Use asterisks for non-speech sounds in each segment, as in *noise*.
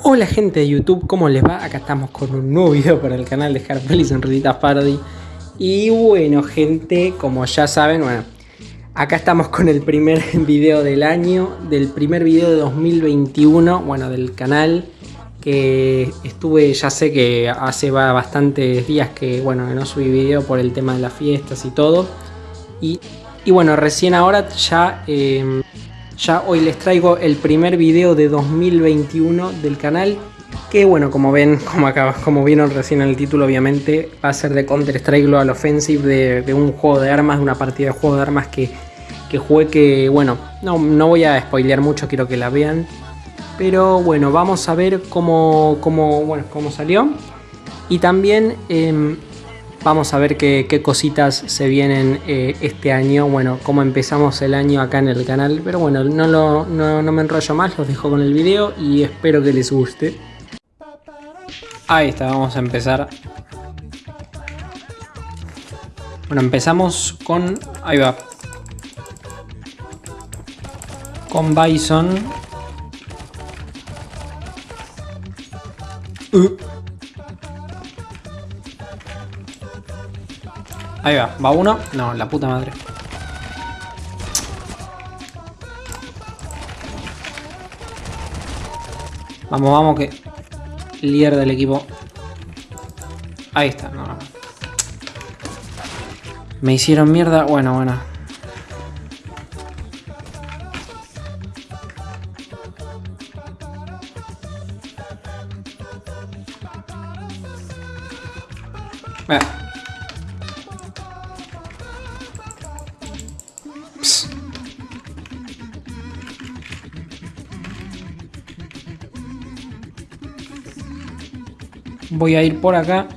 Hola gente de YouTube, ¿cómo les va? Acá estamos con un nuevo video para el canal de Harpel y Sonrisitas Parody Y bueno gente, como ya saben, bueno Acá estamos con el primer *laughs* video del año Del primer video de 2021, bueno, del canal Que estuve, ya sé que hace bastantes días que, bueno, no subí video por el tema de las fiestas y todo Y, y bueno, recién ahora ya... Eh, ya hoy les traigo el primer video de 2021 del canal que bueno, como ven, *laughs* como, acá, como vieron recién en el título obviamente va a ser de Counter Strike Global Offensive de, un juego de armas, de una partida de juego de armas que, que jugué que bueno, no, no voy a spoilear mucho, quiero que la vean. Pero bueno, vamos a ver cómo, cómo, bueno, cómo salió. Y también eh, Vamos a ver qué, cositas se vienen eh, este año. Bueno, cómo empezamos el año acá en el canal. Pero bueno, no, lo, no, no me enrollo más, los dejo con el video y espero que les guste. Ahí está, vamos a empezar. Bueno, empezamos con... Ahí va. Con Bison. Uh. Ahí va, va uno. No, la puta madre. Vamos, vamos, que líder del equipo. Ahí está, no, no. Me hicieron mierda. Bueno, bueno. Voy a ir por acá.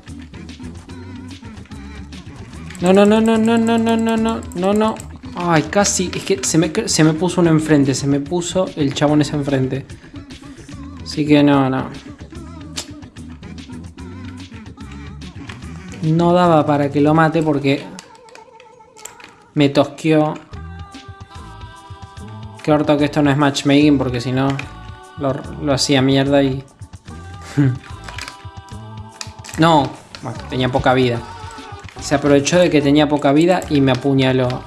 No, no, no, no, no, no, no, no, no, no, no. Ay, casi. Es que se me, se me puso uno enfrente. Se me puso el chabón ese enfrente. Así que no, no. No daba para que lo mate porque me tosqueó. Qué orto que esto no es matchmaking porque si no lo, lo hacía mierda y... *laughs* No, tenía poca vida. Se aprovechó de que tenía poca vida y me apuñaló.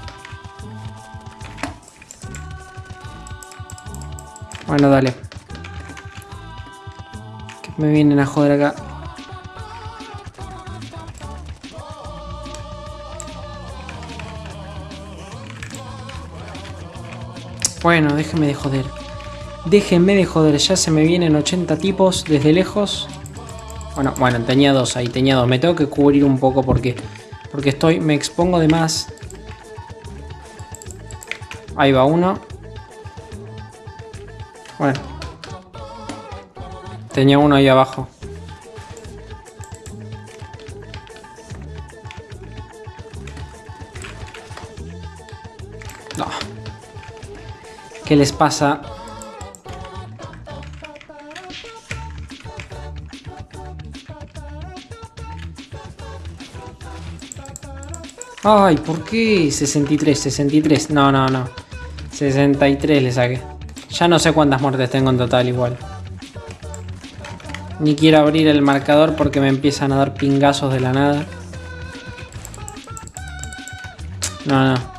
Bueno, dale. Que me vienen a joder acá. Bueno, déjenme de joder. Déjenme de joder, ya se me vienen 80 tipos desde lejos. Bueno, bueno, tenía dos ahí, tenía dos. Me tengo que cubrir un poco porque, porque estoy, me expongo de más. Ahí va uno. Bueno. Tenía uno ahí abajo. No. ¿Qué les pasa? Ay, ¿por qué 63? 63. No, no, no. 63 le saqué. Ya no sé cuántas muertes tengo en total igual. Ni quiero abrir el marcador porque me empiezan a dar pingazos de la nada. No, no.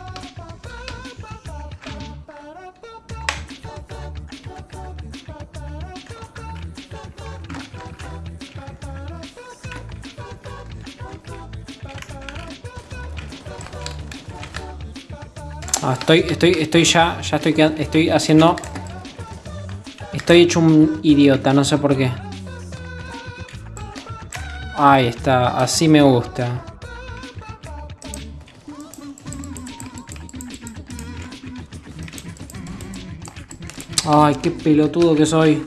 Ah, estoy, estoy, estoy ya, ya estoy, estoy haciendo... Estoy hecho un idiota, no sé por qué. Ahí está, así me gusta. Ay, qué pelotudo que soy.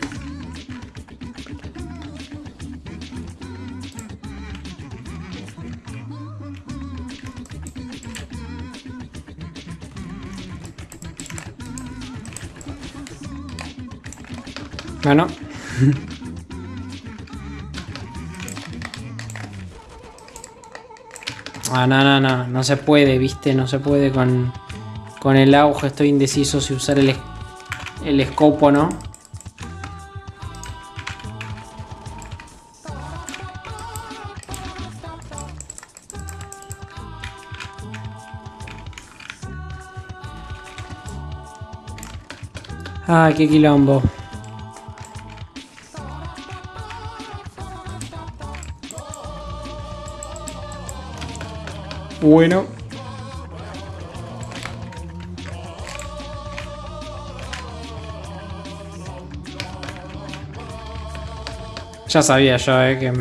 Bueno. Ah, no, no, no. No se puede, viste. No se puede con, con el auge. Estoy indeciso si usar el, el scope o no. Ah, qué quilombo. Bueno. Ya sabía yo, eh, que...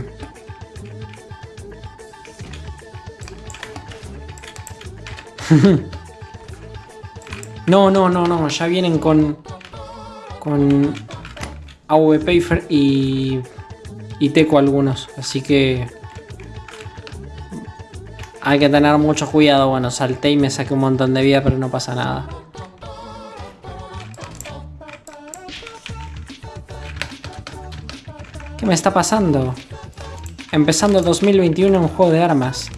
*laughs* no, no, no, no, ya vienen con... Con... AVP y... Y Teco algunos, así que... Hay que tener mucho cuidado. Bueno, salté y me saqué un montón de vida, pero no pasa nada. ¿Qué me está pasando? Empezando 2021 en un juego de armas.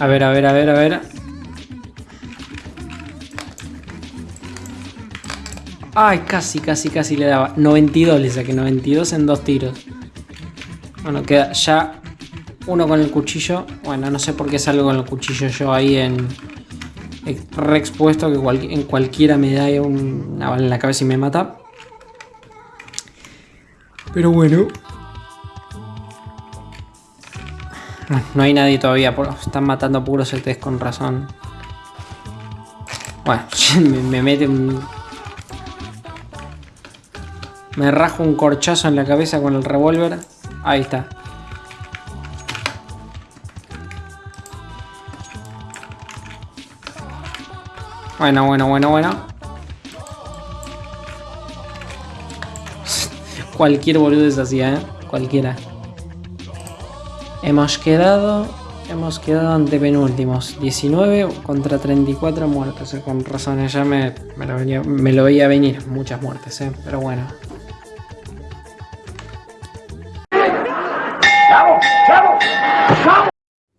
A ver, a ver, a ver, a ver. Ay, casi, casi, casi le daba. 92 le saqué, 92 en dos tiros. Bueno, queda ya uno con el cuchillo. Bueno, no sé por qué salgo con el cuchillo yo ahí en... Re expuesto que en cualquiera me da una bala en la cabeza y me mata. Pero bueno, No hay nadie todavía. Están matando puros test con razón. Bueno, *laughs* me, mete un... Me rajo un corchazo en la cabeza con el revólver. Ahí está. Bueno, bueno, bueno, bueno. *laughs* Cualquier boludo es así, ¿eh? Cualquiera. Hemos quedado, hemos quedado ante penúltimos. 19 contra 34 muertes. Eh, con razón, ya me, me, lo veía, venir. Muchas muertes, eh, pero bueno.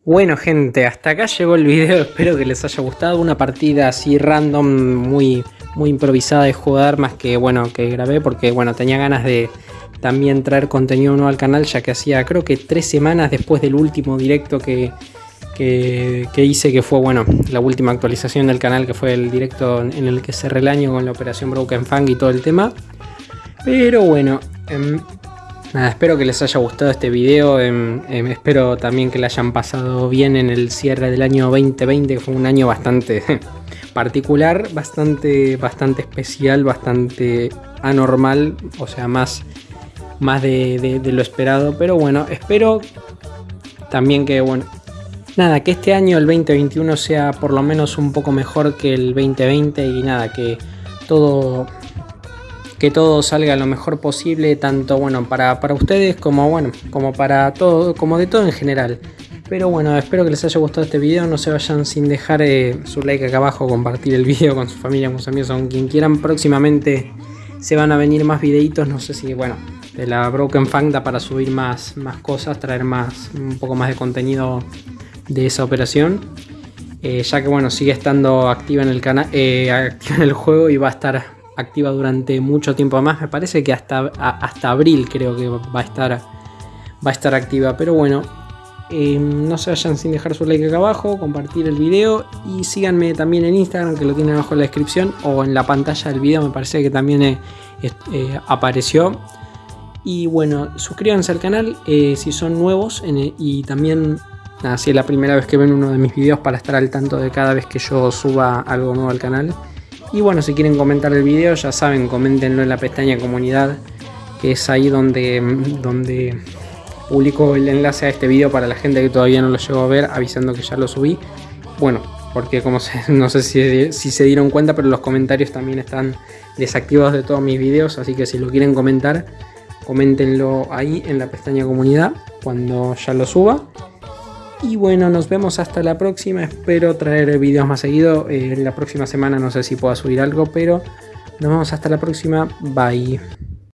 Bueno gente, hasta acá llegó el video, espero que les haya gustado, una partida así random, muy, muy improvisada de jugar, más que bueno, que grabé porque bueno, tenía ganas de, también traer contenido nuevo al canal, ya que hacía creo que tres semanas después del último directo que, que, hice, que fue bueno, la última actualización del canal, que fue el directo en el que cerré el año con la operación Broken Fang y todo el tema. Pero bueno, em, nada, espero que les haya gustado este video, em, em, espero también que le hayan pasado bien en el cierre del año 2020, que fue un año bastante *laughs* particular, bastante, bastante especial, bastante anormal, o sea, más más de, lo esperado. Pero bueno, espero también que, bueno, nada, que este año, el 2021, sea por lo menos un poco mejor que el 2020 y nada, que todo que todo salga lo mejor posible, tanto bueno para, ustedes como bueno, como para todo, como de todo en general. Pero bueno, espero que les haya gustado este video, no se vayan sin dejar eh, su like acá abajo, compartir el *laughs* video con su familia, con sus amigos, con quien quieran. Próximamente se van a venir más videitos, no sé si, bueno, de la Broken Fang da para subir más, más cosas, traer más, un poco más de contenido de esa operación. Eh, ya que bueno, sigue estando activa en el canal, eh, activa en el juego y va a estar activa durante mucho tiempo más. Me parece que hasta, hasta abril creo que va a estar, va a estar activa. Pero bueno, eh, no se vayan sin dejar su like acá abajo, compartir el video y síganme también en Instagram que lo tienen abajo en la descripción o en la pantalla del video me parece que también apareció. Y bueno, suscríbanse al canal eh, si son nuevos y también si es la primera vez que ven uno de mis videos para estar al tanto de cada vez que yo suba algo nuevo al canal. Y bueno, si quieren comentar el video, ya saben, coméntenlo en la pestaña comunidad, que es ahí donde, donde publico el enlace a este video para la gente que todavía no lo llegó a ver, avisando que ya lo subí. Bueno, porque como *laughs* no sé si, si, se dieron cuenta, pero los comentarios también están desactivados de todos mis videos, así que si lo quieren comentar, coméntenlo ahí en la pestaña comunidad cuando ya lo suba. Y bueno, nos vemos hasta la próxima. Espero traer videos más seguido. En eh, la próxima semana no sé si pueda subir algo, pero nos vemos hasta la próxima. Bye.